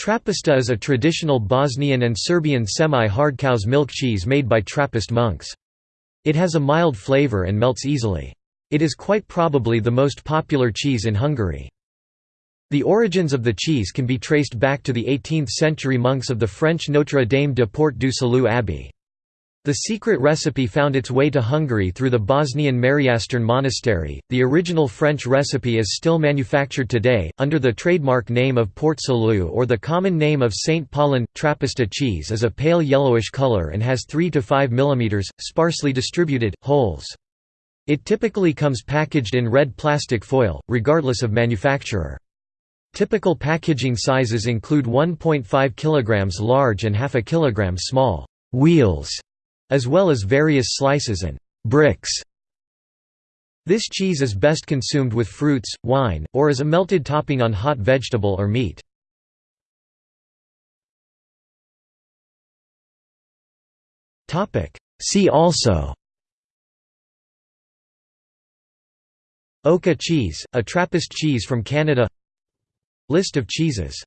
Trapista is a traditional Bosnian and Serbian semi-hard cow's milk cheese made by Trappist monks. It has a mild flavor and melts easily. It is quite probably the most popular cheese in Hungary. The origins of the cheese can be traced back to the 18th-century monks of the French Notre Dame de Port du Salut Abbey. The secret recipe found its way to Hungary through the Bosnian Mariastern Monastery. The original French recipe is still manufactured today, under the trademark name of Port Salut or the common name of St. Paulin. Trapista cheese is a pale yellowish color and has 3 to 5 mm, sparsely distributed, holes. It typically comes packaged in red plastic foil, regardless of manufacturer. Typical packaging sizes include 1.5 kg large and half a kilogram small wheels as well as various slices and bricks. This cheese is best consumed with fruits, wine, or as a melted topping on hot vegetable or meat. See also Oka cheese, a Trappist cheese from Canada List of cheeses